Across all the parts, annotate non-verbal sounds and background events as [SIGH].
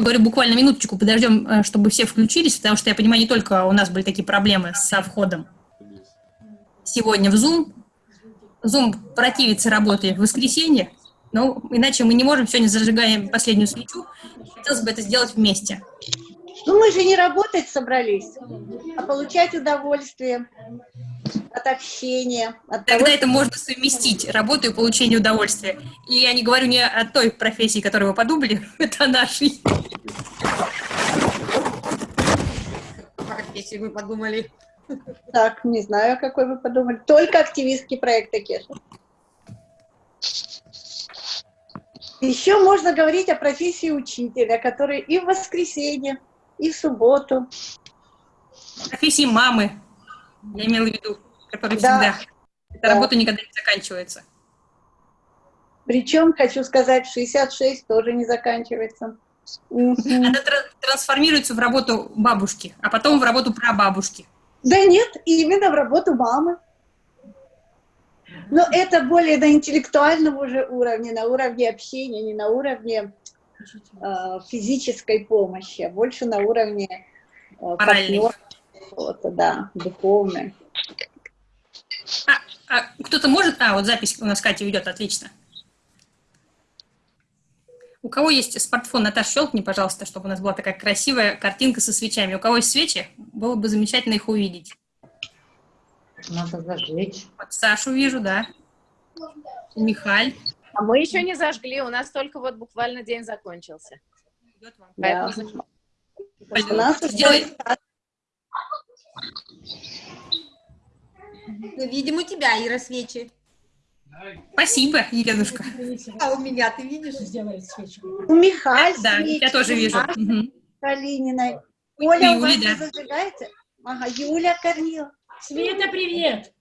говорю буквально минуточку, подождем, э, чтобы все включились, потому что я понимаю, не только у нас были такие проблемы со входом сегодня в Zoom. Zoom противится работе в воскресенье, но иначе мы не можем, сегодня зажигаем последнюю свечу, хотелось бы это сделать вместе. Ну, мы же не работать собрались, а получать удовольствие от общения. От Тогда того, это можно совместить, работу и получение удовольствия. И я не говорю не о той профессии, которую вы подумали, [LAUGHS] это о нашей. Профессии вы подумали. Так, не знаю, о какой вы подумали. Только активистский проект Кеша. Еще можно говорить о профессии учителя, который и в воскресенье, и в субботу. Профессии мамы, я имела в виду, которая Да. всегда. Эта Да. работа никогда не заканчивается. Причем, хочу сказать, 66 тоже не заканчивается. Она тра- трансформируется в работу бабушки, а потом в работу прабабушки. Да нет, именно в работу мамы. Но это более на интеллектуальном уже уровне, на уровне общения, не на уровне э, физической помощи, а больше на уровне э, партнерства, да, духовной. А, а кто-то может... А, вот запись у нас Катя идет, отлично. У кого есть смартфон, Наташа, щелкни, пожалуйста, чтобы у нас была такая красивая картинка со свечами. У кого есть свечи, было бы замечательно их увидеть. Надо зажечь. Вот Сашу вижу, да. Михаль. А мы еще не зажгли, у нас только вот буквально день закончился. Да. Поэтому У нас уже Ну, видим у тебя, Ира, свечи. Спасибо, Еленушка. А у меня, ты видишь? у Михаль Да, свечи, я тоже вижу. Мгм. Калининой. Оля, у вас да. зажигается? Ага, Юля Корнил. Света, привет!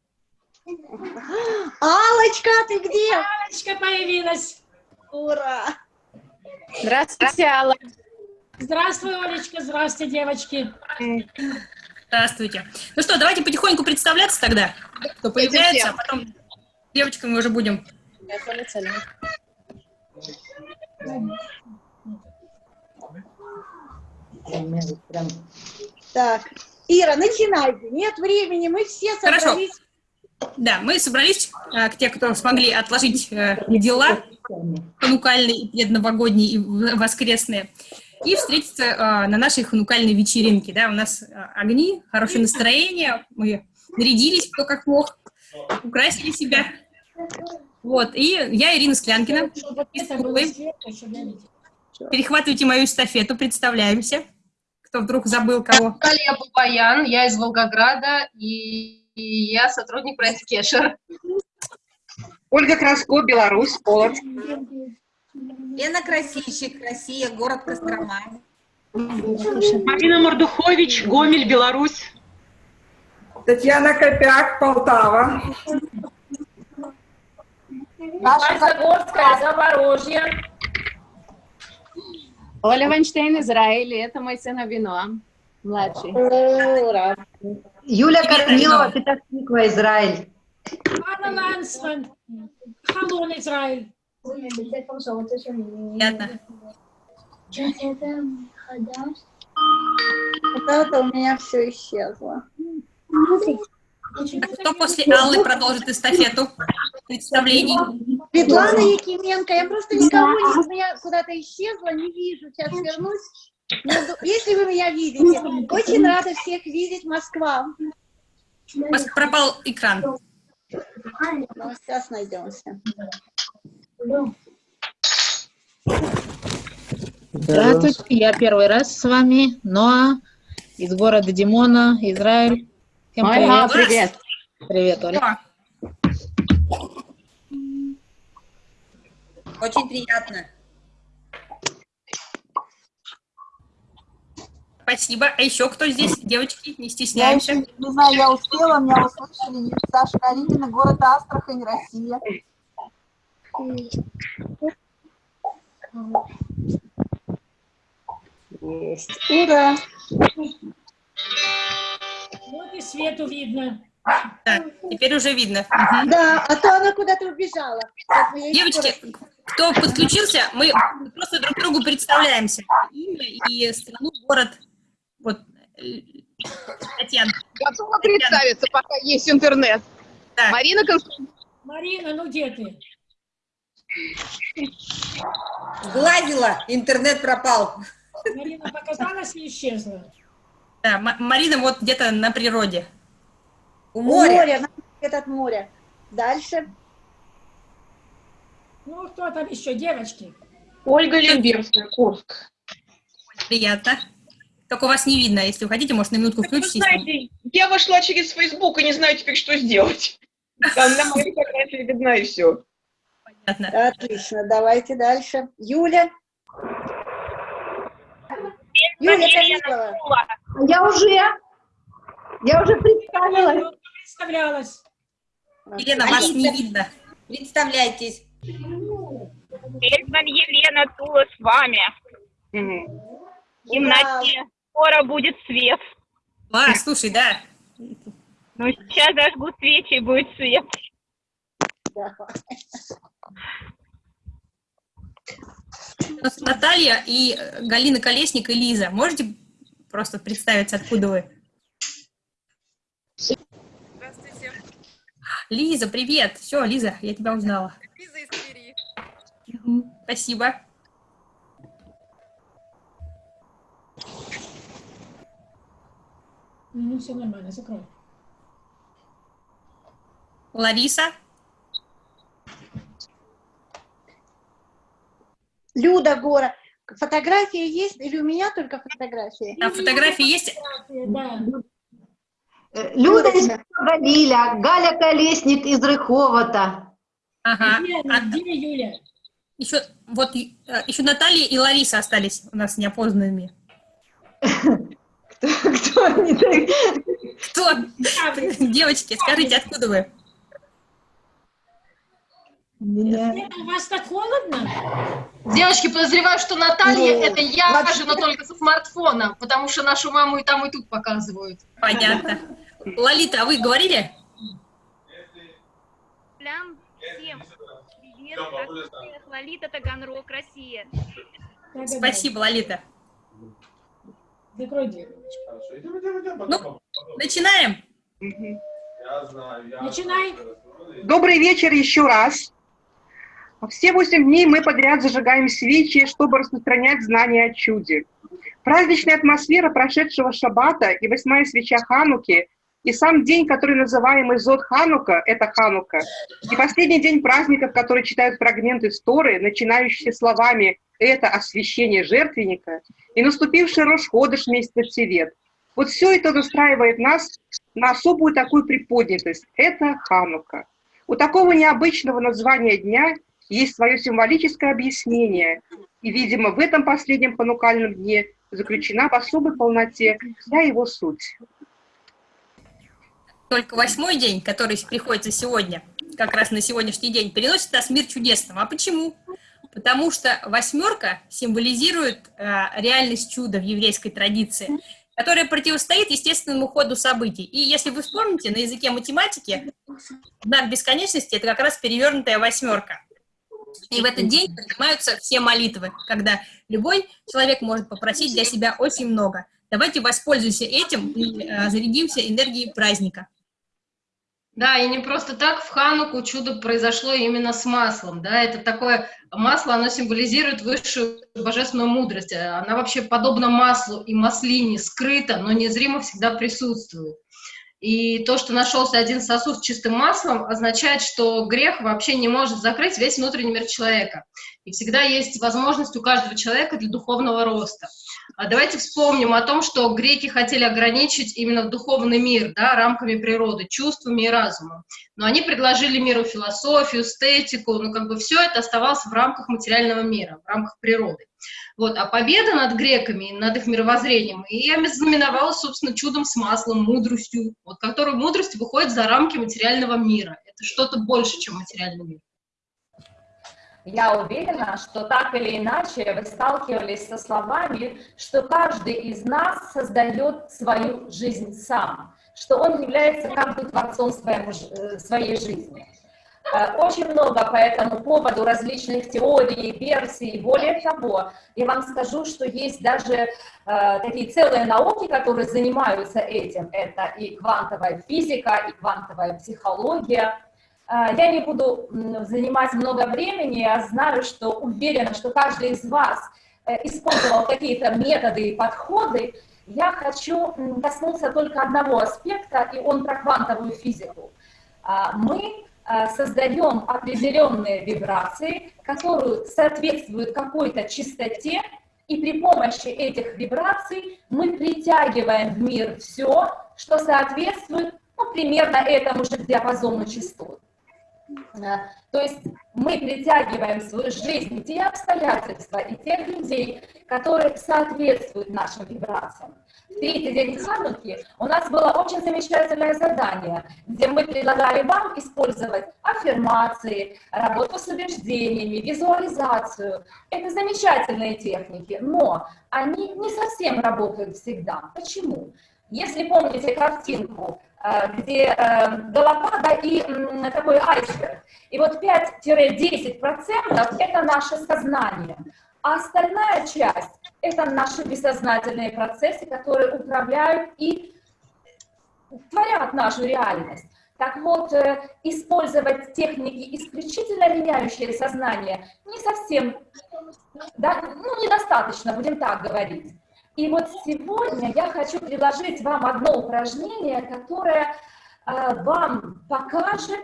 Алочка, ты где? Алечка появилась. Ура! Здравствуйте, Алла. Здравствуй, Олечка, здравствуйте, девочки. Здравствуйте. Ну что, давайте потихоньку представляться тогда, кто появляется, а потом девочками уже будем. Так, Ира, начинайте. Нет времени, мы все Хорошо. Да, мы собрались, э, к те, кто смогли отложить э, дела ханукальные, предновогодние и воскресные, и встретиться э, на нашей ханукальной вечеринке. Да, у нас огни, хорошее настроение, мы нарядились кто как мог, украсили себя. Вот, и я Ирина Склянкина. Перехватывайте мою эстафету, представляемся. Кто вдруг забыл кого. Наталья Бабаян, я из Волгограда, и, и я сотрудник проекта Кешер. Ольга Краско, Беларусь, Полоцк. Лена Красильщик, Россия, город Кострома. Марина Мордухович, Гомель, Беларусь. Татьяна Копяк, Полтава. Наша Загорская, Запорожье. Оля Вайнштейн, Израиль, это мой сын Авиноам, младший. Ура! Юля Корнилова. Петахтиква, Израиль. Анна Лансман. Халон, Израиль. Приятно. Вот это у меня все исчезло. А кто после Аллы продолжит эстафету представлений? Светлана Якименко, я просто никого не... Меня куда-то исчезла, не вижу. Сейчас вернусь. Но ду- Если вы меня видите, очень рада всех видеть, Москва. У вас пропал экран. Ну, сейчас найдемся. Здравствуйте, я первый раз с вами, Ноа из города Димона, Израиль. Всем Ольга, привет. привет. Привет, Оля. О, Очень приятно. Спасибо. А еще кто здесь? Девочки, не Я стесняемся. еще не знаю, я успела, меня услышали. Саша Калинина, город Астрахань, Россия. Есть. Ура! Вот и Свету видно. Да, теперь уже видно. Да, а то она куда-то убежала. Девочки, кто подключился, мы просто друг другу представляемся. Имя и страну, город. Вот, э, Татьяна. Готова представиться, пока есть интернет. Да. Марина Константиновна. Марина, ну где ты? Сглазила, интернет пропал. Марина показалась и исчезла. Да, Марина вот где-то на природе. У У моря. моря, на свет от моря. Дальше. Ну, кто там еще, девочки? Ольга Лемберская, Курск. Приятно. Только вас не видно. Если вы хотите, может, на минутку Так вы знаете, я вошла через Facebook и не знаю теперь, что сделать. [LAUGHS] Там на моей фотографии видна и все. Понятно. Отлично, давайте дальше. Юля. Юля Камилова. Я уже, я уже представилась. Представлялась. Елена, вас не видно. Представляйтесь. Фельдман Елена Тула с вами. В темноте. Скоро будет свет. А, слушай, да. Ну, сейчас зажгу свечи, и будет свет. У нас Наталья и Галина Колесник и Лиза. Можете просто представиться, откуда вы? Здравствуйте. Лиза, привет. Все, Лиза, я тебя узнала. Лиза из Твери. Спасибо. Ну, все нормально, закрой. Лариса. Люда Гора. Фотография есть или у меня только фотография? А фотографии есть? Да. Люда из Галиля, Галя Колесник из Рыховата. Ага. Где, А, где Юля? еще, вот, э, еще Наталья и Лариса остались у нас неопознанными. [LAUGHS] Кто они такие? Кто? Девочки, скажите, откуда вы? Лена, у вас так холодно? Девочки, подозреваю, что Наталья Ну, это я вообще- же, но только со смартфона, потому что нашу маму и там, и тут показывают. Понятно. Лолита, а вы говорили? Плям всем. Привет, Россия, Лолита Таганрог, Россия. Спасибо, Лолита. Закрой дверь. Ну, начинаем. Начинай. Добрый вечер еще раз. Все восемь дней мы подряд зажигаем свечи, чтобы распространять знания о чуде. Праздничная атмосфера прошедшего шаббата и восьмая свеча Хануки, и сам день, который называемый Зод Ханука, это Ханука, и последний день праздников, которые читают фрагменты Торы, начинающиеся словами «это освящение жертвенника», и наступивший Рош-Ходыш месяца Тевет. Вот все это настраивает нас на особую такую приподнятость. Это Ханука. У такого необычного названия дня есть свое символическое объяснение, и, видимо, в этом последнем ханукальном дне заключена в особой полноте вся его суть. Только восьмой день, который приходится сегодня, как раз на сегодняшний день, переносит нас в мир чудесного. А почему? Потому что восьмерка символизирует э, реальность чуда в еврейской традиции, которая противостоит естественному ходу событий. И если вы вспомните, на языке математики знак бесконечности – это как раз перевернутая восьмерка. И в этот день принимаются все молитвы, когда любой человек может попросить для себя очень много. Давайте воспользуемся этим и э, зарядимся энергией праздника. Да, и не просто так в Хануку чудо произошло именно с маслом, да, это такое масло, оно символизирует высшую божественную мудрость, она вообще подобно маслу и маслине скрыта, но незримо всегда присутствует. И то, что нашелся один сосуд с чистым маслом, означает, что грех вообще не может закрыть весь внутренний мир человека. И всегда есть возможность у каждого человека для духовного роста. А давайте вспомним о том, что греки хотели ограничить именно духовный мир да, рамками природы, чувствами и разумом. Но они предложили миру философию, эстетику, ну как бы все это оставалось в рамках материального мира, в рамках природы. Вот, а победа над греками, над их мировоззрением, и знаменовалась, собственно, чудом с маслом, мудростью, вот, которая мудрость выходит за рамки материального мира. Это что-то больше, чем материальный мир. Я уверена, что так или иначе вы сталкивались со словами, что каждый из нас создает свою жизнь сам, что он является как бы творцом своему, э, своей жизни. Э, Очень много по этому поводу различных теорий, версий. Более того, я вам скажу, что есть даже э, такие целые науки, которые занимаются этим. Это и квантовая физика, и квантовая психология. Э, Я не буду занимать много времени, я знаю, что уверена, что каждый из вас э, использовал какие-то методы и подходы. Я хочу коснуться только одного аспекта, и он про квантовую физику. А, Мы а, создаем определенные вибрации, которые соответствуют какой-то частоте, и при помощи этих вибраций мы притягиваем в мир все, что соответствует ну, примерно этому же диапазону частот. То есть мы притягиваем в свою жизнь те обстоятельства и тех людей, которые соответствуют нашим вибрациям. В третий день Хануки у нас было очень замечательное задание, где мы предлагали вам использовать аффирмации, работу с убеждениями, визуализацию. Это замечательные техники, но они не совсем работают всегда. Почему? Если помните картинку, где э, голова да, и такой айсберг, и вот 5-10% это наше сознание, а остальная часть это наши бессознательные процессы, которые управляют и творят нашу реальность. Так вот, э, использовать техники, исключительно меняющие сознание, не совсем, да, ну, недостаточно, будем так говорить. И вот сегодня я хочу предложить вам одно упражнение, которое э, вам покажет,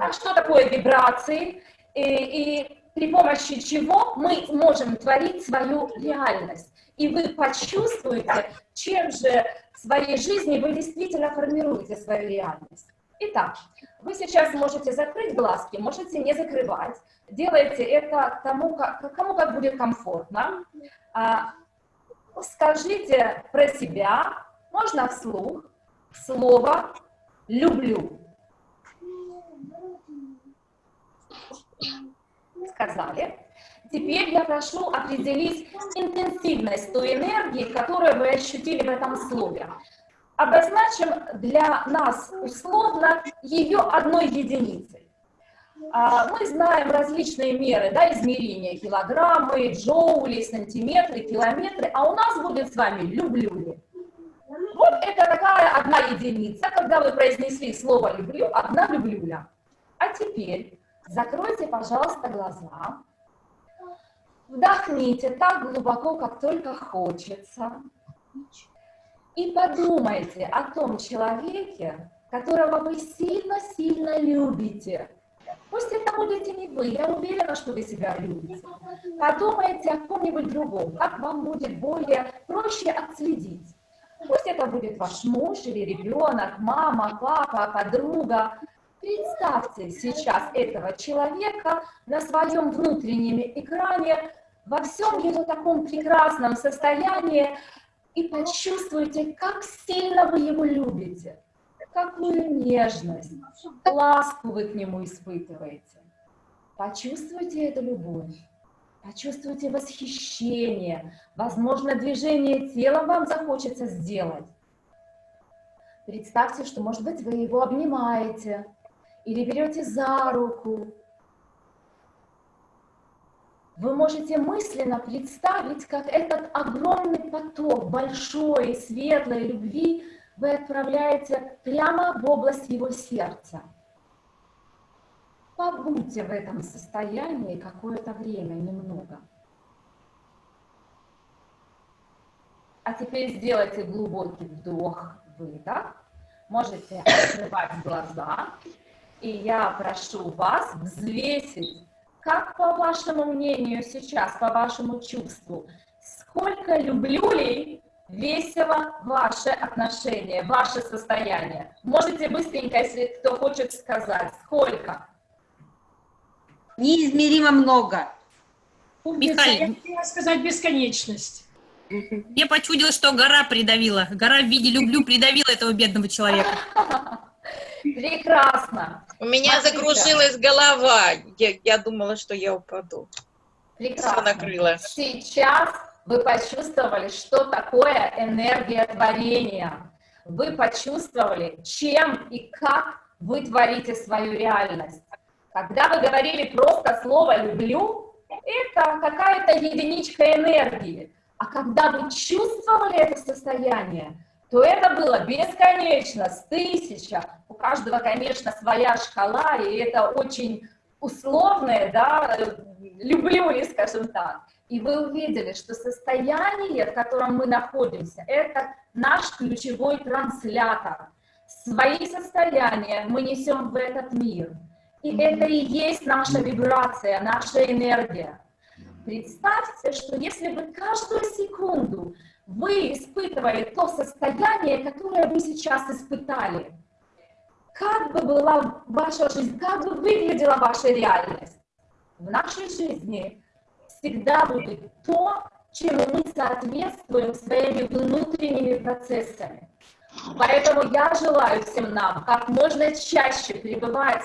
а, что такое вибрации, и, и при помощи чего мы можем творить свою реальность. И вы почувствуете, чем же в своей жизни вы действительно формируете свою реальность. Итак, вы сейчас можете закрыть глазки, можете не закрывать. Делайте это тому, как, кому как будет комфортно. Скажите про себя, можно вслух, слово «люблю». Сказали. Теперь я прошу определить интенсивность той энергии, которую вы ощутили в этом слове. Обозначим для нас условно ее одной единицей. А, Мы знаем различные меры да, измерения, килограммы, джоули, сантиметры, километры, а у нас будет с вами «люблю ли». Вот это такая одна единица, когда вы произнесли слово «люблю», одна «люблюля». А теперь закройте, пожалуйста, глаза, вдохните так глубоко, как только хочется, и подумайте о том человеке, которого вы сильно-сильно любите. Пусть это будете не вы, я уверена, что вы себя любите. Подумайте о ком-нибудь другом, как вам будет более проще отследить. Пусть это будет ваш муж или ребенок, мама, папа, подруга. Представьте сейчас этого человека на своем внутреннем экране во всем его таком прекрасном состоянии и почувствуйте, как сильно вы его любите какую нежность, ласку вы к нему испытываете. Почувствуйте эту любовь, почувствуйте восхищение, возможно, движение тела вам захочется сделать. Представьте, что, может быть, вы его обнимаете или берете за руку. Вы можете мысленно представить, как этот огромный поток большой, светлой любви вы отправляете прямо в область его сердца. Побудьте в этом состоянии какое-то время, немного. А теперь сделайте глубокий вдох, выдох. Можете открывать глаза. И я прошу вас взвесить, как по вашему мнению сейчас, по вашему чувству, сколько люблю весело ваше отношение, ваше состояние. Можете быстренько, если кто хочет сказать, сколько? Неизмеримо много. Михаил. Я сказать бесконечность. Мне почудилось, что гора придавила. Гора в виде «люблю» придавила этого бедного человека. [LAUGHS] Прекрасно. У меня Смотрите. закружилась голова. Я, я думала, что я упаду. Прекрасно. Всё накрыло. Сейчас вы почувствовали, что такое энергия творения. Вы почувствовали, чем и как вы творите свою реальность. Когда вы говорили просто слово «люблю», это какая-то единичка энергии. А когда вы чувствовали это состояние, то это было бесконечно, с тысяча. У каждого, конечно, своя шкала, и это очень условное, да, люблю ли, скажем так. И вы увидели, что состояние, в котором мы находимся, это наш ключевой транслятор. Свои состояния мы несем в этот мир. И это и есть наша вибрация, наша энергия. Представьте, что если бы каждую секунду вы испытывали то состояние, которое вы сейчас испытали, как бы была ваша жизнь, как бы выглядела ваша реальность? В нашей жизни всегда будет то, чем мы соответствуем своими внутренними процессами. Поэтому я желаю всем нам как можно чаще пребывать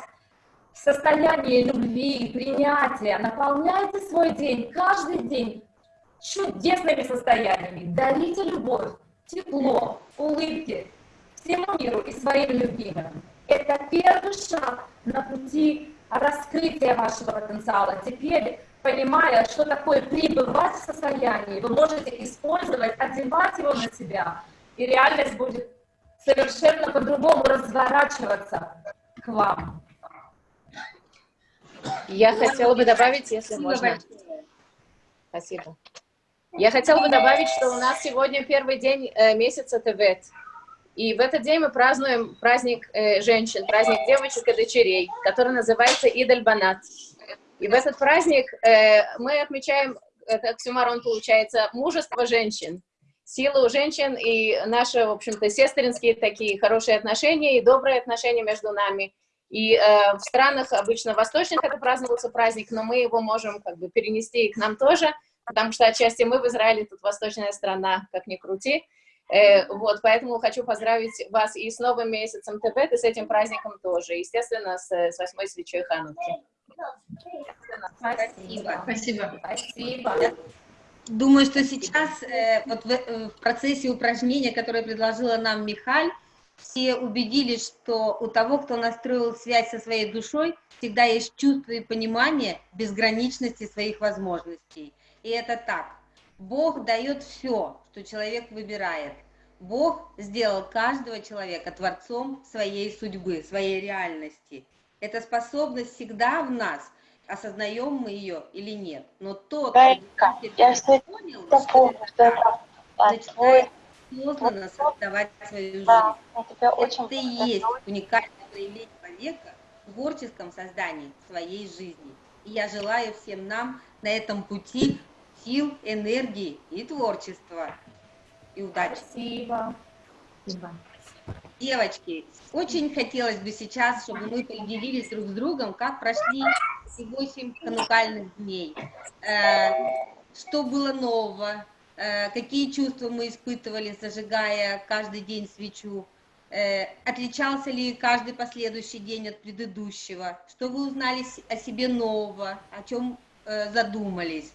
в состоянии любви и принятия. Наполняйте свой день, каждый день чудесными состояниями. Дарите любовь, тепло, улыбки всему миру и своим любимым. Это первый шаг на пути раскрытия вашего потенциала. Теперь, понимая, что такое пребывать в состоянии, вы можете использовать, одевать его на себя, и реальность будет совершенно по-другому разворачиваться к вам. Я хотела бы добавить, если можно. Спасибо. Я хотела бы добавить, что у нас сегодня первый день э, месяца Тевет. И в этот день мы празднуем праздник э, женщин, праздник девочек и дочерей, который называется Идель Банат. И в этот праздник э, мы отмечаем, это оксюмарон получается, мужество женщин, силу женщин и наши, в общем-то, сестринские такие хорошие отношения и добрые отношения между нами. И э, в странах обычно восточных это праздновался праздник, но мы его можем как бы перенести и к нам тоже, потому что отчасти мы в Израиле, тут восточная страна, как ни крути. Э, вот, поэтому хочу поздравить вас и с новым месяцем Тебет, и с этим праздником тоже, естественно, с, с восьмой свечой Хануки. Спасибо. Спасибо. Спасибо. Думаю, что сейчас э, вот в, э, в процессе упражнения, которое предложила нам Михаль, все убедились, что у того, кто настроил связь со своей душой, всегда есть чувство и понимание безграничности своих возможностей. И это так. Бог дает все, что человек выбирает. Бог сделал каждого человека творцом своей судьбы, своей реальности. Эта способность всегда в нас, осознаем мы ее или нет. Но тот, кто понял, что это начинает осознанно создавать свою жизнь. Это и есть уникальное проявление человека в творческом создании своей жизни. И я желаю всем нам на этом пути сил, энергии и творчества. И удачи. Спасибо. Спасибо. Девочки, очень хотелось бы сейчас, чтобы мы поделились друг с другом, как прошли эти 8 канукальных дней. Э, что было нового, э, какие чувства мы испытывали, зажигая каждый день свечу, э, отличался ли каждый последующий день от предыдущего, что вы узнали о себе нового, о чем задумались.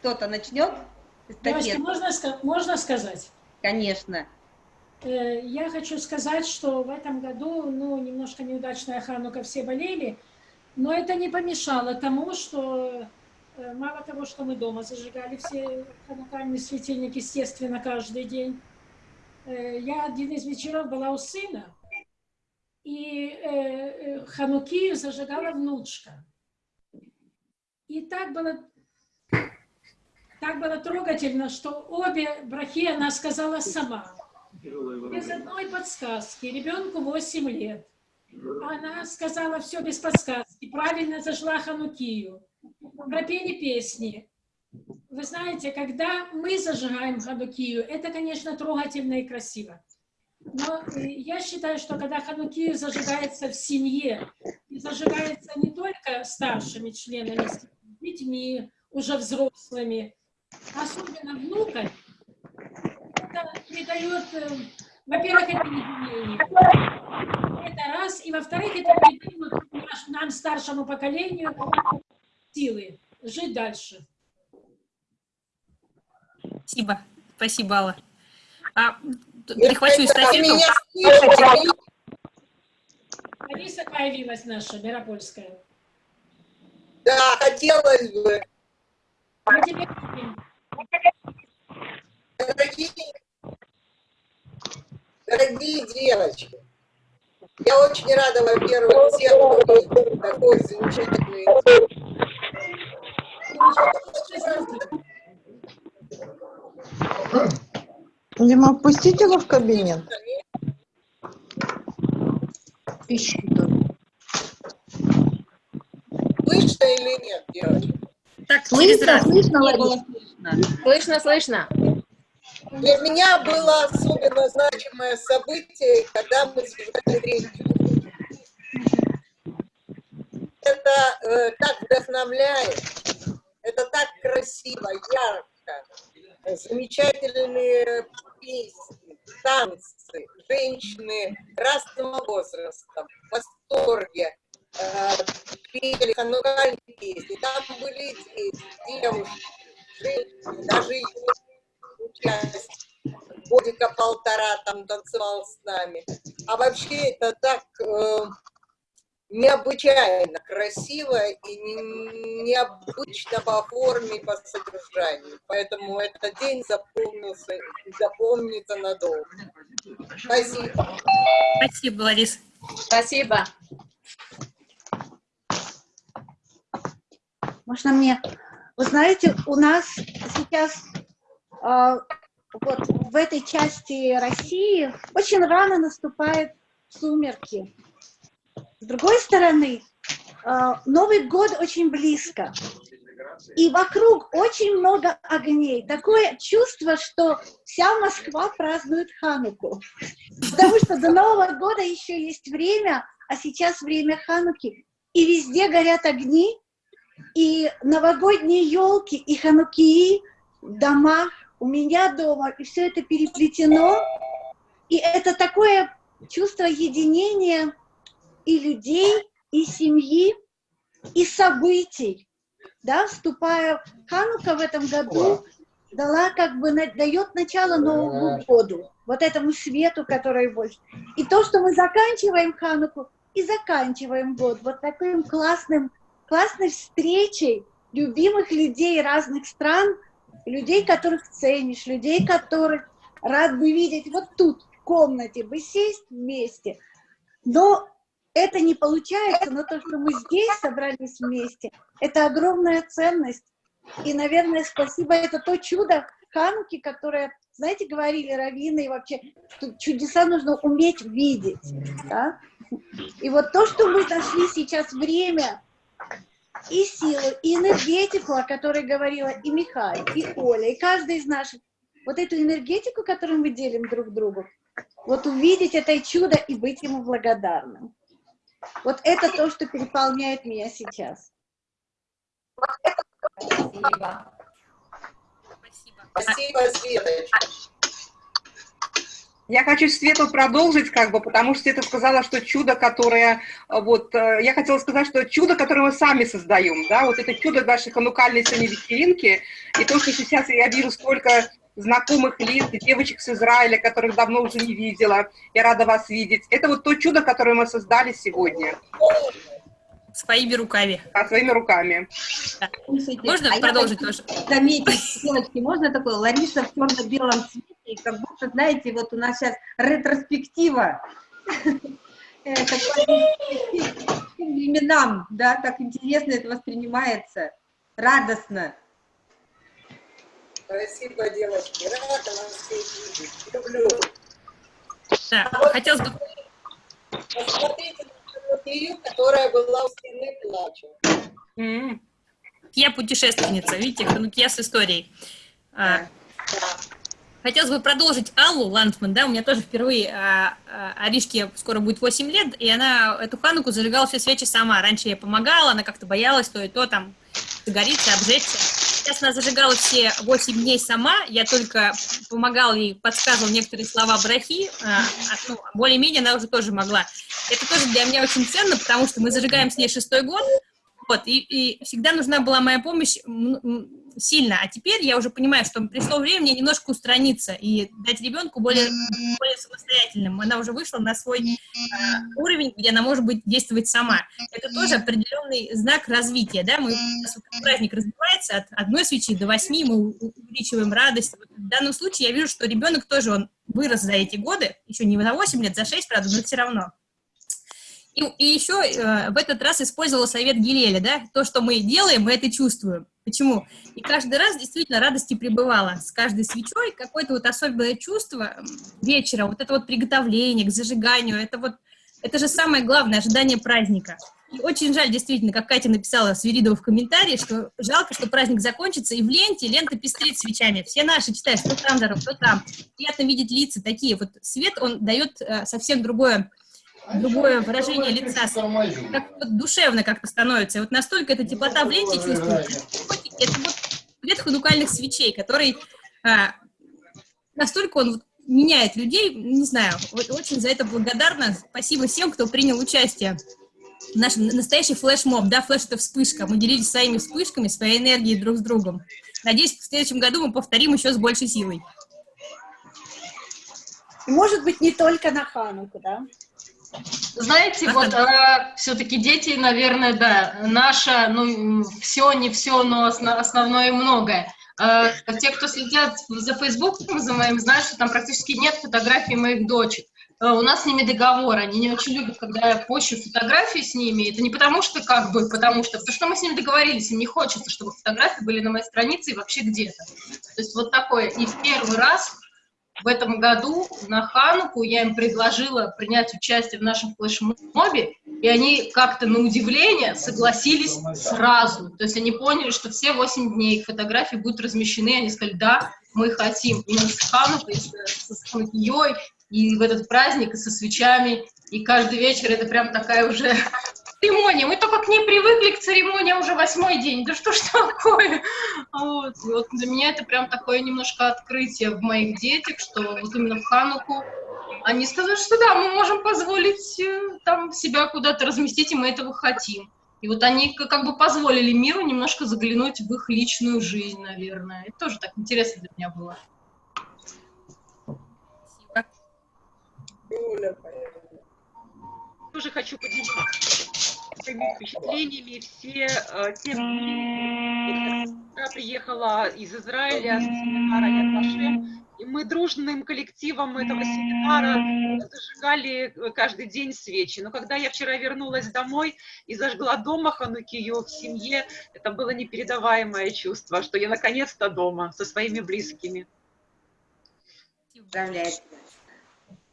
Кто-то начнет? Девочки, можно, можно сказать? Конечно. Э, я хочу сказать, что в этом году, ну, немножко неудачная ханука, все болели, но это не помешало тому, что э, мало того, что мы дома зажигали все ханукальные светильники, естественно, каждый день, э, я один из вечеров была у сына, и хануки зажигала внучка. И так было так было трогательно, что обе брахи она сказала сама. Без одной подсказки. Ребенку 8 лет. Она сказала все без подсказки. Правильно зажила Ханукию. Пропели песни. Вы знаете, когда мы зажигаем Ханукию, это, конечно, трогательно и красиво. Но я считаю, что когда Ханукию зажигается в семье, и зажигается не только старшими членами, детьми, уже взрослыми, особенно внукам, это придает, э, во-первых, это единение. Это раз. И во-вторых, это придает нам, старшему поколению, силы жить дальше. Спасибо. Спасибо, Алла. А, перехвачу эстафету. Алиса появилась наша, Миропольская. Да, хотелось бы. Дорогие, дорогие девочки, я очень рада, во-первых, всех увидеть. Такой замечательный Дима, впустите его в кабинет. Слышно или нет, девочки? Так, раз. слышно, Лариса? Слышно, слышно. Для меня было особенно значимое событие, когда мы создали третью. Это э, так вдохновляет, это так красиво, ярко, замечательные песни, танцы, женщины разного возраста, в восторге, пели ханукальные песни, там были дети, девушки, женщины, даже участие. Годика полтора там танцевал с нами. А вообще это так э, необычайно красиво и не- необычно по форме и по содержанию. Поэтому этот день запомнился и запомнится надолго. Спасибо. Спасибо, Ларис. Спасибо. Можно мне? Вы знаете, у нас сейчас а, вот в этой части России очень рано наступают сумерки. С другой стороны, а, Новый год очень близко. И вокруг очень много огней. Такое чувство, что вся Москва празднует Хануку. Потому что до Нового года еще есть время, а сейчас время Хануки. И везде горят огни, и новогодние елки, и ханукии в домах, у меня дома, и все это переплетено. И это такое чувство единения и людей, и семьи, и событий. Да, вступая в Ханука в этом году, дала как бы, дает начало Новому году, вот этому свету, который больше. И то, что мы заканчиваем Хануку и заканчиваем год вот таким классным, классной встречей любимых людей разных стран, людей, которых ценишь, людей, которых рад бы видеть вот тут, в комнате, бы сесть вместе. Но это не получается, но то, что мы здесь собрались вместе, это огромная ценность. И, наверное, спасибо, это то чудо Хануки, которое, знаете, говорили раввины, и вообще, что чудеса нужно уметь видеть. да. И вот то, что мы нашли сейчас время и силу, и энергетику, о которой говорила и Михаил, и Оля, и каждый из наших, вот эту энергетику, которую мы делим друг другу, вот увидеть это чудо и быть ему благодарным. Вот это то, что переполняет меня сейчас. Спасибо. Спасибо, Светочка. Я хочу Свету продолжить, как бы, потому что Света сказала, что чудо, которое, э, вот, э, я хотела сказать, что чудо, которое мы сами создаем, да, вот это чудо нашей ханукальной сегодня вечеринки, и то, что сейчас я вижу столько знакомых лиц, девочек с Израиля, которых давно уже не видела, я рада вас видеть. Это вот то чудо, которое мы создали сегодня. Своими руками. А, своими руками. Можно а продолжить тоже? Заметить, девочки, можно такое? Лариса в черно-белом цвете, и как будто, знаете, вот у нас сейчас ретроспектива. [LAUGHS] Э, тем временам, да, так интересно это воспринимается, радостно. Спасибо, девочки. Рада вас видеть. Люблю. Да, хотелось бы... Посмотрите на Софию, которая была у стены плача. Я путешественница, видите, ханукия с историей. А, Хотелось бы продолжить Аллу Ландман, да, у меня тоже впервые а, а, Аришке скоро будет 8 лет, и она эту хануку зажигала все свечи сама. Раньше я помогала, она как-то боялась то и то, там, загорится, обжечься. Сейчас она зажигала все 8 дней сама, я только помогала ей, подсказывала некоторые слова брахи, а, а, ну, более-менее она уже тоже могла. Это тоже для меня очень ценно, потому что мы зажигаем с ней шестой год, Вот, и, и всегда нужна была моя помощь сильно. А теперь я уже понимаю, что пришло время мне немножко устраниться и дать ребенку более, более самостоятельным. Она уже вышла на свой а, уровень, где она может быть действовать сама. Это тоже определенный знак развития, да, мы, у нас праздник развивается от одной свечи до восьми, мы увеличиваем радость. Вот в данном случае я вижу, что ребенок тоже, он вырос за эти годы, еще не за 8 лет, за 6, правда, но все равно. И, и еще э, в этот раз использовала совет Гилеля, да, то, что мы делаем, мы это чувствуем. Почему? И каждый раз действительно радости пребывала. С каждой свечой какое-то вот особенное чувство вечера, вот это вот приготовление к зажиганию, это вот, это же самое главное, ожидание праздника. И очень жаль, действительно, как Катя написала Свиридова в комментарии, что жалко, что праздник закончится, и в ленте лента пестрит свечами. Все наши читают, что там, что там. Приятно видеть лица такие. Вот свет, он дает э, совсем другое другое выражение лица, как душевно как-то становится. Вот настолько эта теплота в ленте чувствуется. Это вот цвет ханукальных свечей, который а, настолько он меняет людей, не знаю, очень за это благодарна. Спасибо всем, кто принял участие. Наш настоящий флешмоб, да, флеш это вспышка. Мы делились своими вспышками, своей энергией друг с другом. Надеюсь, в следующем году мы повторим еще с большей силой. Может быть, не только на Хануку, да? Знаете, вот все-таки дети, наверное, да, наша, ну, все, не все, но осно- основное многое. Э, Те, кто следят за Фейсбуком, за моим, знают, что там практически нет фотографий моих дочек. Э, У нас с ними договор, они не очень любят, когда я пощу фотографии с ними. Это не потому что, как бы, потому что, потому что мы с ними договорились, им не хочется, чтобы фотографии были на моей странице и вообще где-то. То есть вот такое. И в первый раз в этом году на Хануку я им предложила принять участие в нашем флешмобе, и они как-то на удивление согласились сразу. То есть они поняли, что все 8 дней их фотографии будут размещены, они сказали, да, мы хотим именно с Ханукой, с, с Ханукией, и в этот праздник, и со свечами, и каждый вечер это прям такая уже церемония. Мы только к ней привыкли, к церемонии, а уже восьмой день. Да что ж такое? Вот. И вот для меня это прям такое немножко открытие в моих детях, что вот именно в Хануку они сказали, что да, мы можем позволить э, там себя куда-то разместить, и мы этого хотим. И вот они как бы позволили миру немножко заглянуть в их личную жизнь, наверное. Это тоже так интересно для меня было. Тоже хочу поделиться своими впечатлениями. Все э, те дни, вот, я приехала из Израиля с семинара Яд Вашем, и мы дружным коллективом этого семинара зажигали э, каждый день свечи. Но когда я вчера вернулась домой и зажгла дома Ханукию в семье, это было непередаваемое чувство, что я наконец-то дома со своими близкими. Поздравляю.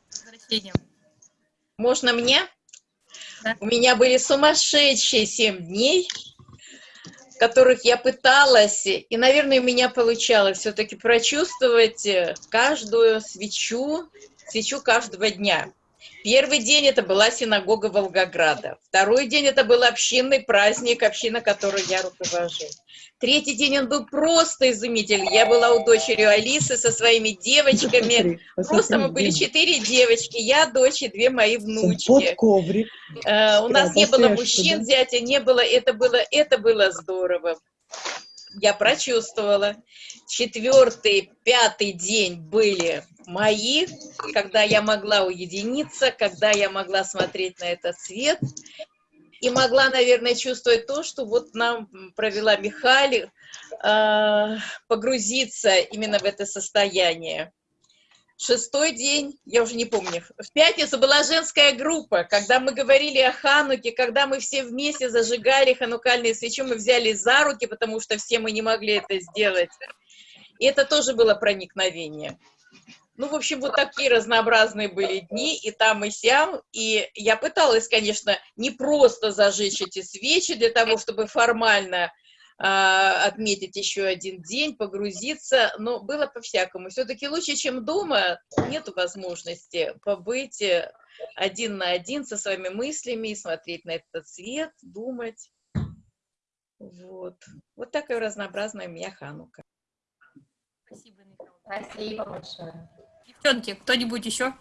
Возвращением. Можно мне? У меня были сумасшедшие семь дней, в которых я пыталась, и, наверное, у меня получалось все-таки прочувствовать э, каждую свечу, свечу каждого дня. Первый день это была синагога Волгограда. Второй день это был общинный праздник, община, которой я руковожу. Третий день он был просто изумительный. Я была у дочери Алисы со своими девочками. Просто мы были четыре девочки, я, дочь и две мои внучки. Под коврик. Э, У нас не было мужчин, да? зятя не было, это было, это было здорово. Я прочувствовала. Четвертый, пятый день были мои, когда я могла уединиться, когда я могла смотреть на этот свет и могла, наверное, чувствовать то, что вот нам провела Михаль, э, погрузиться именно в это состояние. Шестой день, я уже не помню, в пятницу была женская группа, когда мы говорили о Хануке, когда мы все вместе зажигали ханукальные свечи, мы взяли за руки, потому что все мы не могли это сделать. И это тоже было проникновение. Ну, в общем, вот такие разнообразные были дни, и там, и сям. И я пыталась, конечно, не просто зажечь эти свечи для того, чтобы формально а, отметить еще один день, погрузиться, но было по-всякому. Все-таки лучше, чем дома, нету возможности побыть э, один на один со своими мыслями, смотреть на этот свет, думать. Вот. Вот такая разнообразная у меня Ханука. Спасибо, Спасибо большое. Девчонки, кто-нибудь еще?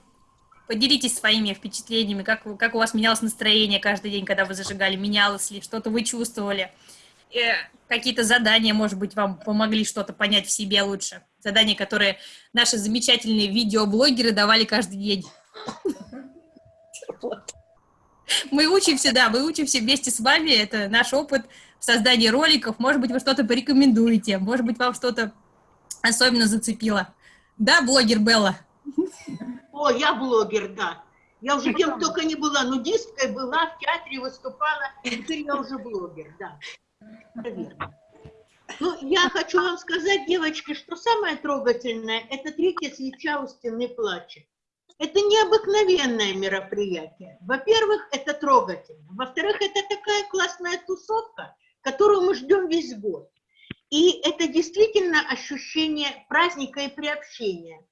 Поделитесь своими впечатлениями, как, как у вас менялось настроение каждый день, когда вы зажигали, менялось ли, что-то вы чувствовали. Э, Какие-то задания, может быть, вам помогли что-то понять в себе лучше. Задания, которые наши замечательные видеоблогеры давали каждый день. Мы учимся, да, мы учимся вместе с вами, это наш опыт в создании роликов. Может быть, вы что-то порекомендуете, может быть, вам что-то особенно зацепило. Да, блогер Белла? О, я блогер, да. Я уже кем только не была, нудисткой была, в театре выступала, теперь я уже блогер, да. Это верно. Ну, я хочу вам сказать, девочки, что самое трогательное, это третья свеча у стены плача. Это необыкновенное мероприятие. Во-первых, это трогательно. Во-вторых, это такая классная тусовка, которую мы ждем весь год. И это действительно ощущение праздника и приобщения.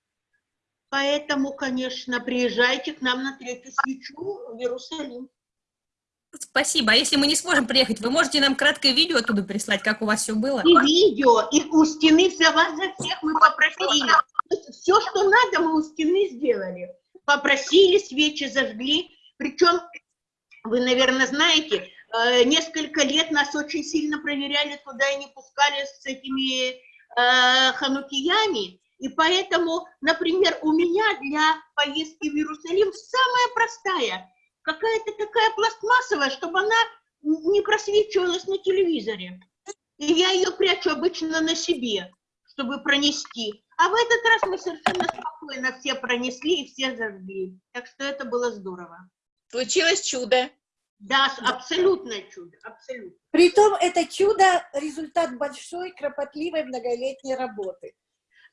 Поэтому, конечно, приезжайте к нам на третью свечу в Иерусалим. Спасибо. А если мы не сможем приехать, вы можете нам краткое видео оттуда прислать, как у вас все было? И видео, и у стены за вас, за всех мы попросили. Все, что надо, мы у стены сделали. Попросили, свечи зажгли. Причем, вы, наверное, знаете, несколько лет нас очень сильно проверяли туда и не пускали с этими э, ханукиями. И поэтому, например, у меня для поездки в Иерусалим самая простая, какая-то такая пластмассовая, чтобы она не просвечивалась на телевизоре. И я ее прячу обычно на себе, чтобы пронести. А в этот раз мы совершенно спокойно все пронесли и все зажгли. Так что это было здорово. Случилось чудо. Да, абсолютное чудо, абсолютно. Притом это чудо – результат большой, кропотливой, многолетней работы.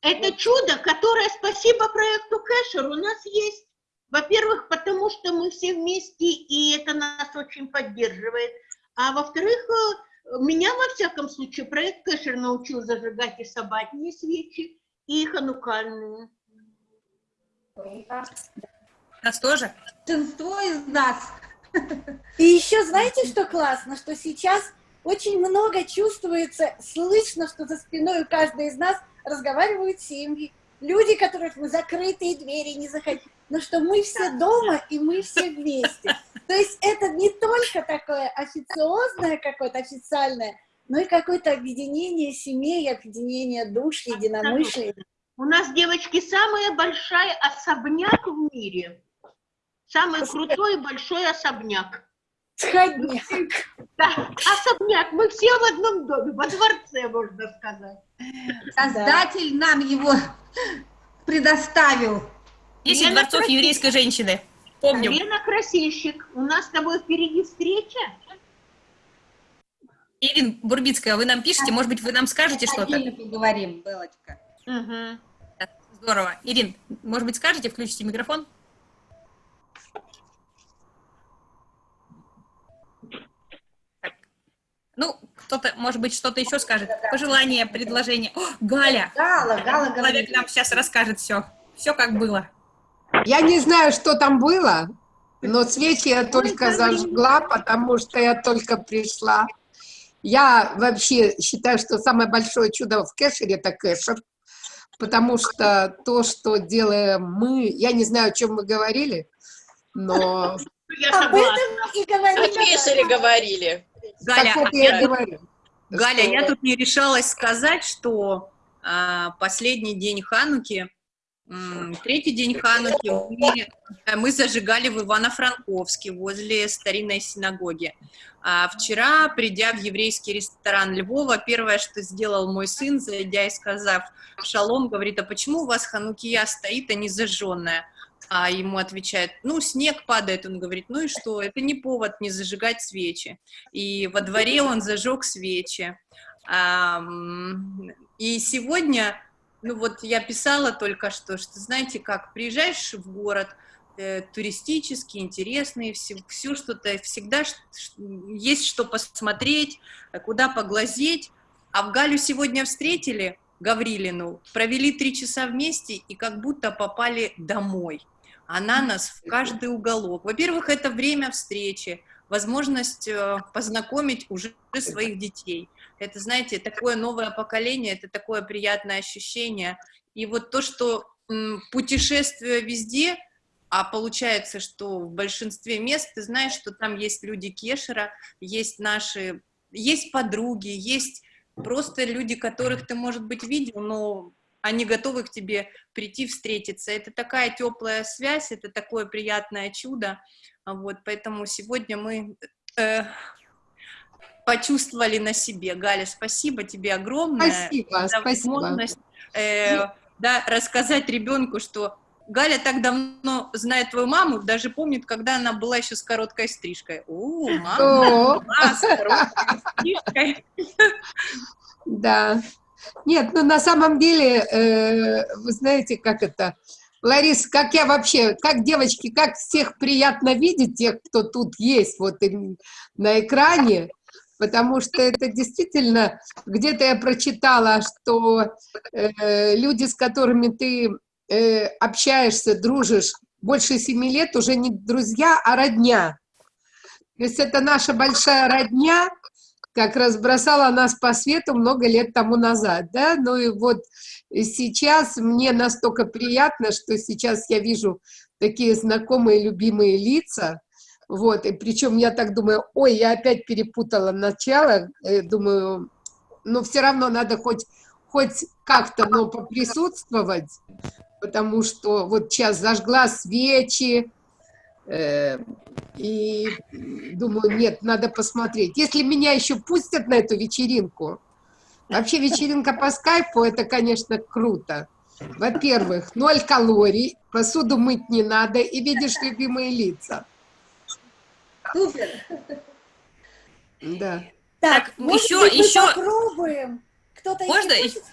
Это чудо, которое, спасибо проекту Кэшер, у нас есть. Во-первых, потому что мы все вместе, и это нас очень поддерживает. А во-вторых, э, меня, во всяком случае, проект Кэшер научил зажигать и собатные свечи, и ханукальные. Нас тоже? Большинство из нас. И еще знаете, что классно? Что сейчас очень много чувствуется, слышно, что за спиной у каждой из нас разговаривают семьи. Люди, которых мы закрытые двери не заходим. Но что мы все дома, и мы все вместе. То есть это не только такое официозное какое-то, официальное, но и какое-то объединение семей, объединение душ, единомышлие. У нас, девочки, самая большая особняк в мире. Самый крутой большой особняк. Сходняк. Да, особняк. Мы все в одном доме, во дворце, можно сказать. Создатель нам его предоставил. Десять Лена дворцов Красильщик. еврейской женщины. Помним. Лена Красильщик, у нас с тобой впереди встреча. Ирина Бурбицкая, вы нам пишете, может быть, вы нам скажете что-то? поговорим, Белочка. Здорово. Ирин, может быть, скажете, включите микрофон? Ну, кто-то, может быть, что-то еще скажет. Пожелание, предложение. О, Галя! Гала, Гала Человек нам сейчас расскажет все. Все как было. Я не знаю, что там было, но свечи я только зажгла, потому что я только пришла. Я вообще считаю, что самое большое чудо в кэшере – это кэшер, потому что то, что делаем мы, я не знаю, о чем мы говорили, но Об этом и говорили. О кэшере говорили. Галя, Так вот а я я говорю, Галя, что- я тут не решалась сказать, что а, последний день Хануки, м, третий день Хануки мы, мы зажигали в Ивано-Франковске возле старинной синагоги. А вчера, придя в еврейский ресторан Львова, первое, что сделал мой сын, зайдя и сказав «Шалом», говорит, а почему у вас Ханукия стоит, а не зажженная? А ему отвечают, ну, снег падает. Он говорит, ну и что, это не повод не зажигать свечи. И во дворе он зажег свечи. И сегодня, ну вот я писала только что, что знаете как, приезжаешь в город, э, туристический, интересный, все, все что-то, всегда есть что посмотреть, куда поглазеть. А в Галю сегодня встретили, Гаврилину, провели три часа вместе и как будто попали домой. Она нас в каждый уголок. Во-первых, это время встречи, возможность э, познакомить уже своих детей. Это, знаете, такое новое поколение, это такое приятное ощущение. И вот то, что м, путешествуя везде, а получается, что в большинстве мест ты знаешь, что там есть люди Кешера, есть наши, есть подруги, есть просто люди, которых ты, может быть, видел, но они готовы к тебе прийти, встретиться. Это такая теплая связь, это такое приятное чудо. Вот, поэтому сегодня мы э, почувствовали на себе. Галя, спасибо тебе огромное. Спасибо, за спасибо. возможность, э, да, рассказать ребенку, что Галя так давно знает твою маму, даже помнит, когда она была еще с короткой стрижкой. О, мама была с короткой стрижкой. Да. Нет, ну на самом деле, э, вы знаете, как это... Ларис, как я вообще, как девочки, как всех приятно видеть, тех, кто тут есть вот на экране, потому что это действительно, где-то я прочитала, что э, люди, с которыми ты э, общаешься, дружишь больше семи лет, уже не друзья, а родня. То есть это наша большая родня, как разбросала нас по свету много лет тому назад, да, ну и вот сейчас мне настолько приятно, что сейчас я вижу такие знакомые, любимые лица, вот, и причем я так думаю, ой, я опять перепутала начало, э, думаю, но все равно надо хоть, хоть как-то, но поприсутствовать, потому что вот сейчас зажгла свечи, и думаю, нет, надо посмотреть. Если меня еще пустят на эту вечеринку, вообще вечеринка по скайпу, это, конечно, круто. Во-первых, ноль калорий, посуду мыть не надо, и видишь любимые лица. Супер. Да. Так, может еще, быть, еще... попробуем. Кто-то Можно? хочет?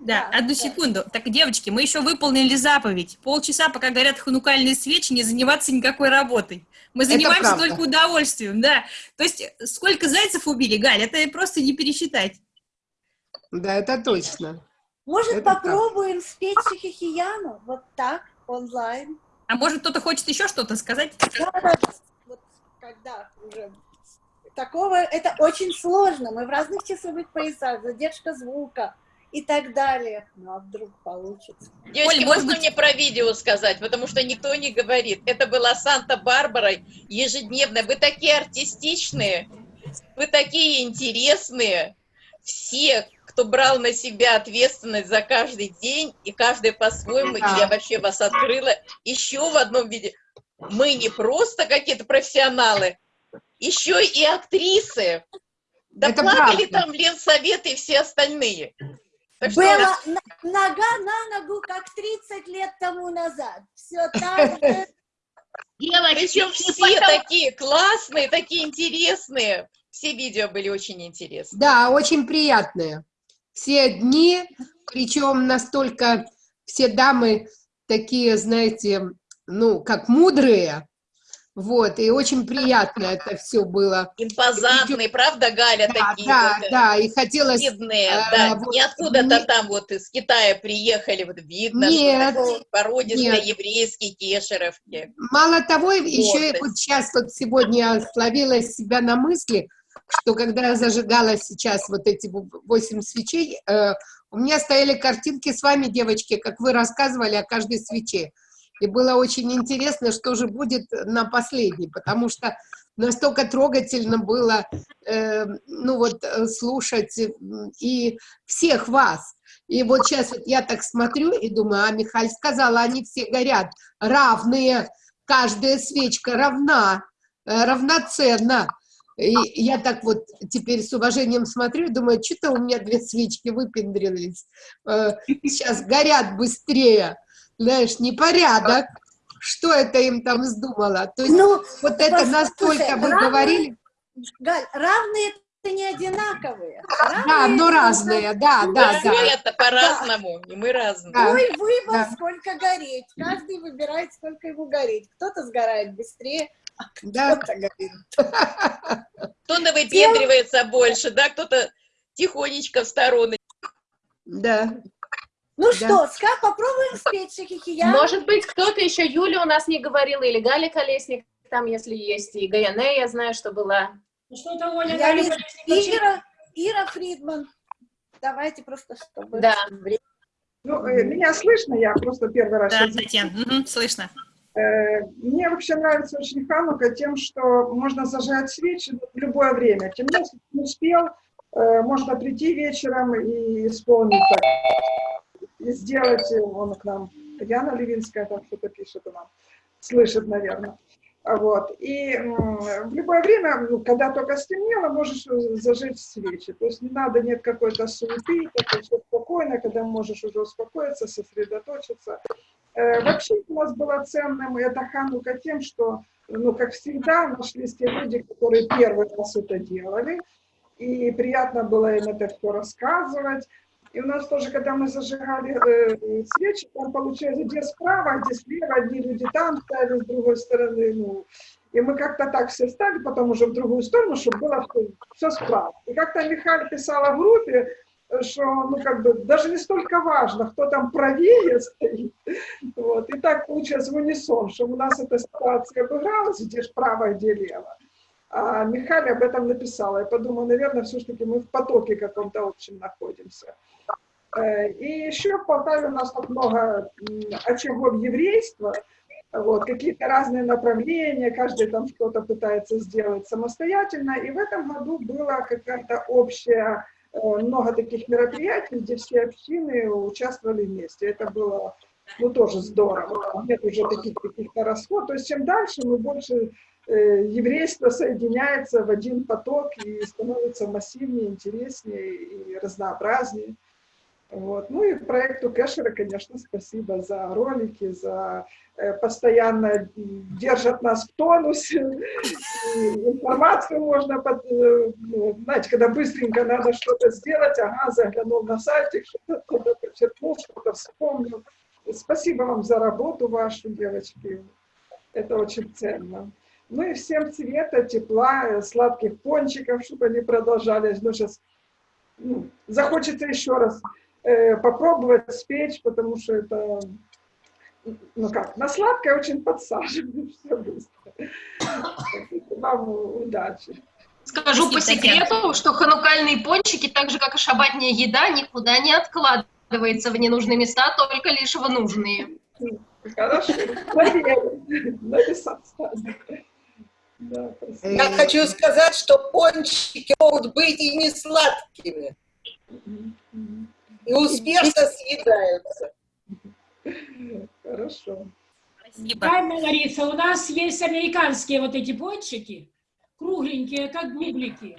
Да, одну секунду. Так, девочки, мы еще выполнили заповедь. Полчаса, пока горят ханукальные свечи, не заниматься никакой работой. Мы занимаемся только удовольствием, да. То есть, сколько зайцев убили, Галь, это просто не пересчитать. Да, это точно. Может, Это так. попробуем спеть Шахихияну? Вот так, онлайн. А может, кто-то хочет еще что-то сказать? Да, да, вот когда уже такого, это очень сложно. Мы в разных часовых поясах, задержка звука и так далее. Ну, а вдруг получится? Девочки, Оль, можно быть- мне про видео сказать, потому что никто не говорит. Это была Санта-Барбара ежедневная. Вы такие артистичные, вы такие интересные. Все, кто брал на себя ответственность за каждый день, и каждый по-своему, и я вообще вас открыла еще в одном виде. Мы не просто какие-то профессионалы, еще и актрисы. Да Это плакали правда. там Ленсовет и все остальные. Так что- Была на- нога на ногу, как 30 лет тому назад. Все так же. Причем все такие классные, такие интересные. Все видео были очень интересные. Да, очень приятные. Все дни, причем настолько все дамы такие, знаете, ну, как мудрые, вот, и очень приятно [LAUGHS] это все было. Импозантные, правда, Галя, Да, такие да, вот, э, да, и хотелось... видные, э, да, вот не откуда-то не- там вот из Китая приехали, вот видно, Нет, что породистые нет. еврейские кешеровки. Мало того, еще и вот сейчас, вот сегодня словила себя на мысли, что когда я зажигала сейчас вот эти восемь свечей, э, у меня стояли картинки с вами, девочки, как вы рассказывали о каждой свече. И было очень интересно, что же будет на последней, потому что настолько трогательно было, э, ну вот, э, слушать м, и всех вас. И вот сейчас вот я так смотрю и думаю, а Михаль сказала, они все горят, равные, каждая свечка равна, э, равноценна. И я так вот теперь с уважением смотрю и думаю, что-то у меня две свечки выпендрились, э, сейчас горят быстрее, знаешь, непорядок. Что это им там вздумало? То есть Ну, вот это настолько вы равные- говорили, Галь, равные это не одинаковые. да, но это разные, да, да, да. Это по-разному, и мы разные. Да. Твой выбор, Да. сколько гореть. Каждый выбирает, сколько ему гореть. Кто-то сгорает быстрее, а Да. кто-то горит. Кто-то выпендривается больше, да, кто-то тихонечко в сторону. Да. Ну Да. что, Ска, попробуем спеть Шахихияну? Может быть, кто-то еще, Юля у нас не говорила, или Галя Колесник, там, если есть, и Гаяне, я знаю, что была. Ну что-то Оля Я Галя Колесник Ира, Ира Фридман. Давайте просто, чтобы... Да. Ну, э, меня слышно, я просто первый раз... Да, Татьяна, мгм, слышно. Э, Мне вообще нравится очень Ханука тем, что можно зажигать свечи в любое время. Тем более, если ты не успел, э, можно прийти вечером и исполнить так, и сделать, он к нам, Яна Левинская там что-то пишет, она слышит, наверное. А Вот. И в любое время, ну, когда только стемнело, можешь зажечь свечи. То есть не надо, нет какой-то суеты, такое все спокойно, когда можешь уже успокоиться, сосредоточиться. Э, Вообще у нас было ценным это Ханука тем, что, ну, как всегда, нашлись те люди, которые первый раз это делали, и приятно было им это все рассказывать. И у нас тоже, когда мы зажигали э, свечи, там получается, где справа, где слева, одни люди там стали, с другой стороны, ну, и мы как-то так все стали, потом уже в другую сторону, чтобы было все, все справа. И как-то Михаил писала в группе, что, ну, как бы, даже не столько важно, кто там правее стоит, вот, и так получилось в унисон, что у нас эта ситуация обыгралась, где ж право, где лево. А Михаил об этом написала. Я подумала, наверное, все-таки мы в потоке каком-то общем находимся. Э, И еще в Полтаве у нас так много очагов еврейства, вот, какие-то разные направления, каждый там что-то пытается сделать самостоятельно. И в этом году была какая-то общая, э, много таких мероприятий, где все общины участвовали вместе. Это было, ну, тоже здорово. Нет уже таких каких-то расход. То есть чем дальше, мы больше еврейство соединяется в один поток и становится массивнее, интереснее и разнообразнее. Вот. Ну и проекту Кэшера, конечно, спасибо за ролики, за э, постоянно держат нас в тонусе. Информацию можно, под, э, ну, знаете, когда быстренько надо что-то сделать, ага, заглянул на сайтик, что-то оттуда почерпнул, что-то вспомнил. Спасибо вам за работу вашу, девочки. Это очень ценно. Ну и всем цвета, тепла, сладких пончиков, чтобы они продолжались. Ну, сейчас ну, захочется еще раз э, попробовать спечь, потому что это, ну как, на сладкое очень подсаживает [LAUGHS] все быстро. Вам удачи. Скажу по секрету, что ханукальные пончики, так же как и шабатняя еда, никуда не откладывается в ненужные места, только лишь в нужные. Хорошо. Написать. Да, спасибо. Я хочу сказать, что пончики могут быть и не сладкими. И успешно съедаются. Хорошо. Правильно, Лариса, у нас есть американские вот эти пончики, кругленькие, как бублики,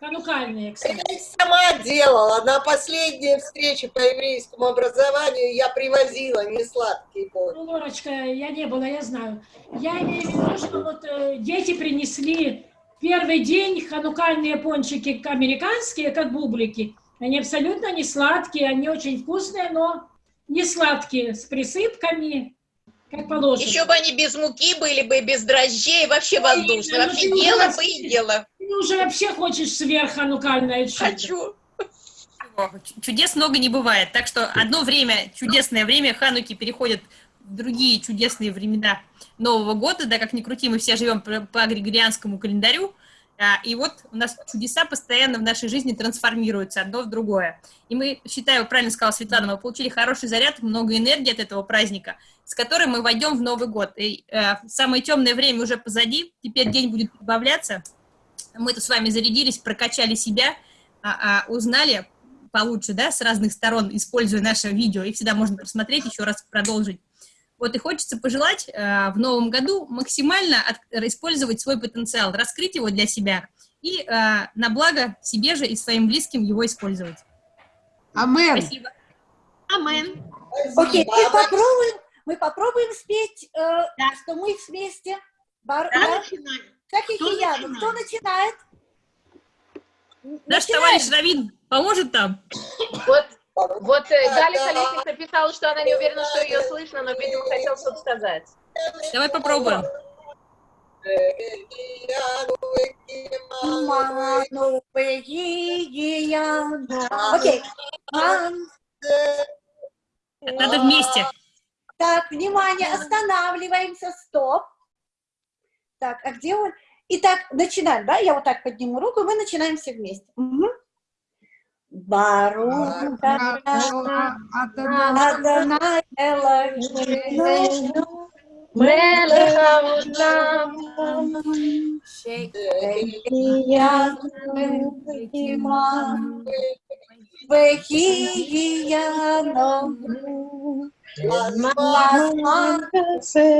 ханукальные, кстати. Я их сама делала. На последней встрече по еврейскому образованию я привозила не сладкие пончики. Ну, Лорочка, я не была, я знаю. Я имею в виду, что вот э, дети принесли первый день ханукальные пончики американские, как бублики. Они абсолютно не сладкие, они очень вкусные, но не сладкие, с присыпками, как положено. Еще бы они без муки были бы, без дрожжей, вообще воздушные. Вообще ела бы и ела. Ты уже вообще хочешь сверхханукальное чудо. Хочу. Чудес много не бывает, так что одно время, чудесное время Хануки переходит в другие чудесные времена Нового года, да, как ни крути, мы все живем по, по григорианскому календарю, а, и вот у нас чудеса постоянно в нашей жизни трансформируются одно в другое. И мы, считаю, правильно сказала Светлана, мы получили хороший заряд, много энергии от этого праздника, с которой мы войдем в Новый год. И э, самое темное время уже позади, теперь день будет прибавляться. Мы-то с вами зарядились, прокачали себя, а, а, узнали получше, да, с разных сторон, используя наше видео, и всегда можно просмотреть, еще раз продолжить. Вот и хочется пожелать э, в новом году максимально от- использовать свой потенциал, раскрыть его для себя и э, на благо себе же и своим близким его использовать. Амен. Спасибо. Амен. Окей, мы попробуем, мы попробуем спеть, э, что мы вместе. Бар, Да, да? начинай. Как и Кто Кияну. Кто начинает? Наш Начинаем. товарищ Равин поможет там? Вот, вот э, Галя Халиков написала, что она не уверена, что ее слышно, но, видимо, хотела что-то сказать. Давай попробуем. Окей. Надо вместе. Так, внимание, останавливаемся, стоп Так, а где он? Итак, начинаем, да? Я вот так подниму руку, и мы начинаем все вместе. Мгм. Барух Адонай Элохену מלך העולם, והגענו הזמן כזה.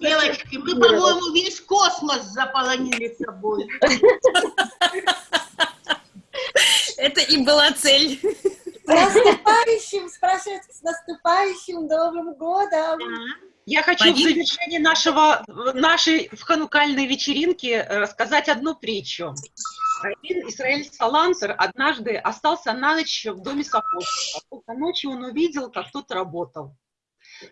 Девочки, мы, по-моему, весь космос заполонили собой. [LAUGHS] Это и была цель. С наступающим, спрашивают, с наступающим Новым годом! Я хочу в завершении нашего, нашей ханукальной вечеринки э, рассказать одну притчу. Равин Исраэль Салантер однажды остался на ночь в доме сапожника. Только ночью он увидел, как тот работал.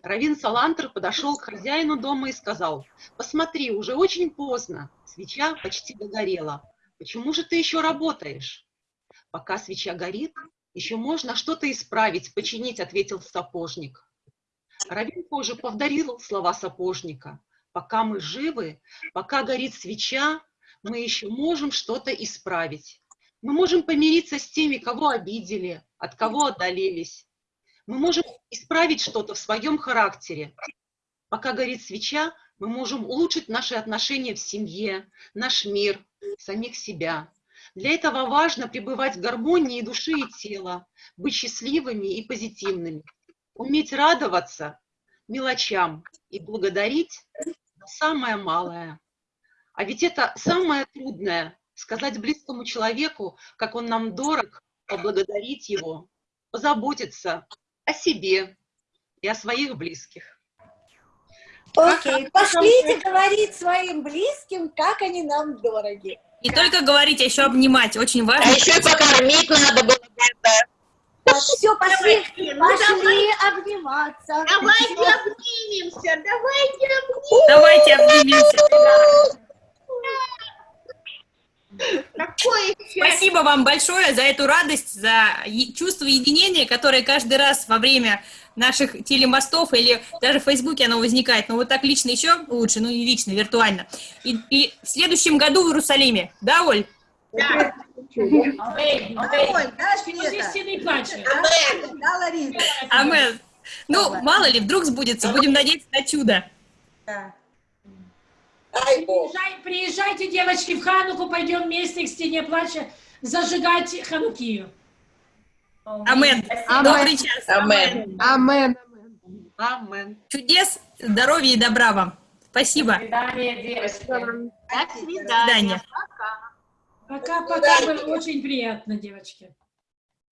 Равин Салантер подошел к хозяину дома и сказал, «Посмотри, уже очень поздно, свеча почти догорела. Почему же ты еще работаешь?» «Пока свеча горит, еще можно что-то исправить, починить», — ответил сапожник. Равин позже повторил слова сапожника. «Пока мы живы, пока горит свеча, мы еще можем что-то исправить. Мы можем помириться с теми, кого обидели, от кого отдалились. Мы можем исправить что-то в своем характере. Пока горит свеча, мы можем улучшить наши отношения в семье, наш мир, самих себя. Для этого важно пребывать в гармонии души и тела, быть счастливыми и позитивными, уметь радоваться мелочам и благодарить за самое малое. А ведь это самое трудное – сказать близкому человеку, как он нам дорог, поблагодарить его, позаботиться о себе и о своих близких. Окей, пошлите говорить своим близким, как они нам дороги. Не только говорить, а еще обнимать. Очень важно. А еще и покормить надо было бы, да. Все, пошли, ну пошли давай. обниматься. Давайте обнимемся, давайте обнимемся. Давайте обнимемся. Какое счастье. Спасибо вам большое за эту радость, за чувство единения, которое каждый раз во время наших телемостов или даже в Фейсбуке оно возникает. Но вот так лично еще лучше, ну не лично, виртуально. И, и в следующем году в Иерусалиме. Да, Оль? Да. Да, Лариса? Амен. Ну, мало ли, вдруг сбудется. Будем надеяться на чудо. Приезжай- приезжайте, девочки, в Хануку, пойдем вместе к стене плача зажигать Ханукию. Амен. Добрый час. Амен. Амен. Амен. Чудес, здоровья и добра вам. Спасибо. До свидания, девочки. До свидания. Пока-пока, было очень приятно, девочки.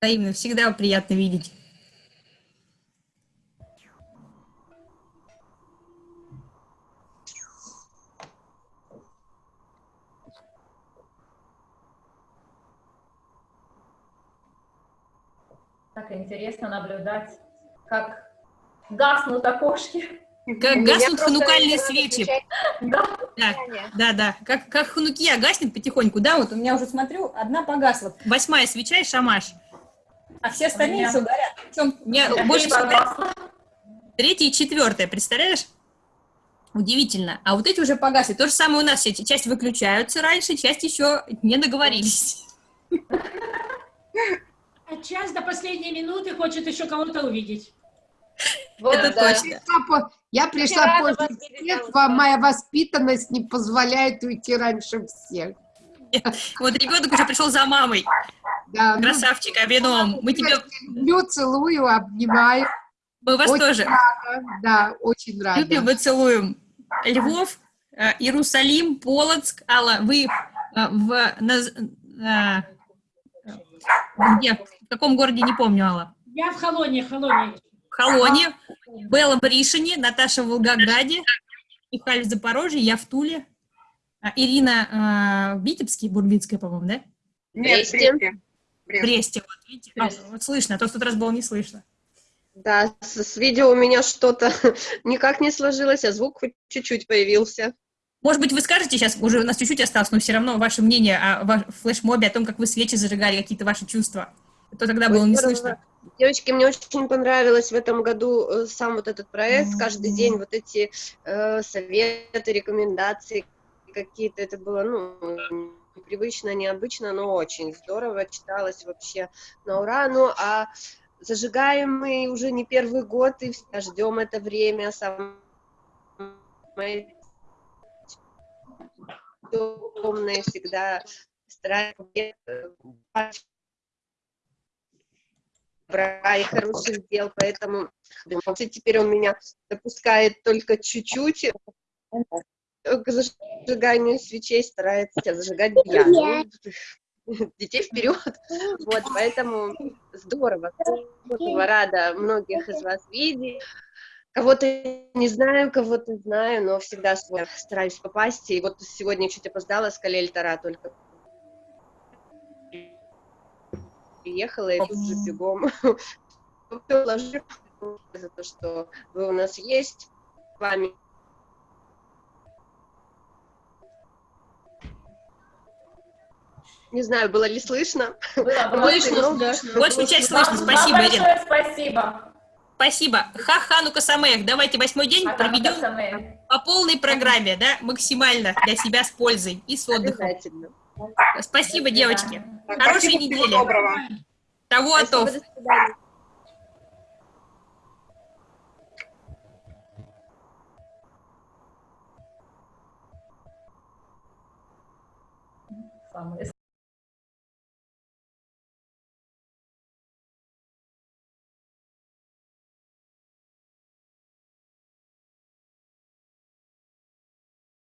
Взаимно, всегда приятно видеть. Так интересно наблюдать, как гаснут окошки. Как гаснут ханукальные свечи. Да. Да, да, да. Как, как ханукия гаснет потихоньку, да, вот у меня уже смотрю, одна погасла. Восьмая свеча и шамаш. А все остальные меня- все горят. Причем Я больше всего горят третья и четвертая, представляешь? Удивительно. А вот эти уже погасли. То же самое у нас все. Часть выключаются раньше, часть еще не договорились. [LAUGHS] А час до последней минуты хочет еще кого-то увидеть. Вот, Это да. точно. Я Я пришла видеть, детства, Алла. моя воспитанность не позволяет уйти раньше всех. Вот ребенок уже пришел за мамой. Да, ну, Красавчик, Авином. Мы тебя, люблю, целую, обнимаю. мы вас Очень тоже рада, да, очень рада. любим и целуем. Львов, э, Иерусалим, Полоцк. Алла, вы э, в, на- э, где? В каком городе, не помню, Алла. Я в Холоне, Холоне. В Холоне, Белла в Ришине, Наташа в Волгограде, Михаил в Запорожье, я в Туле. А, Ирина э, в Витебске, Бурбинская, по-моему, да? Нет, в Бресте. Бресте. Вот, видите? А, вот слышно, а то в тот раз было не слышно. Да, с, с видео у меня что-то [LAUGHS] никак не сложилось, а звук хоть чуть-чуть появился. Может быть, вы скажете сейчас, уже у нас чуть-чуть осталось, но все равно ваше мнение о ва- флешмобе, о том, как вы свечи зажигали, какие-то ваши чувства. То тогда было не слышно. Девочки, мне очень понравилось в этом году э, сам вот этот проект, каждый день вот эти э, советы, рекомендации какие-то, это было, ну, непривычно, необычно, но очень здорово, читалось вообще на ура, ну, а зажигаем мы уже не первый год и всегда ждем это время, самое темное всегда стараемся добра и хороших дел, поэтому теперь он меня допускает только чуть-чуть к зажиганию свечей, старается зажигать я. Ну, детей вперед. Вот, поэтому здорово, здорово, рада многих из вас видеть. Кого-то не знаю, кого-то знаю, но всегда стараюсь попасть. И вот сегодня чуть опоздала с Калель-Тара только приехала и тут же бегом [LAUGHS] положила за то, что вы у нас есть, с вами. Не знаю, было ли слышно. Было, было Эмоций слышно, много. Большую часть слышно. Спасибо, вам Ирина. большое спасибо. Спасибо. Ха Ханука Самех. Давайте восьмой день проведем по полной программе, да, максимально для себя с пользой и с отдыхом. Обязательно. Спасибо, девочки. Хорошей спасибо, недели. доброго. Того Спасибо, отов. до. Самое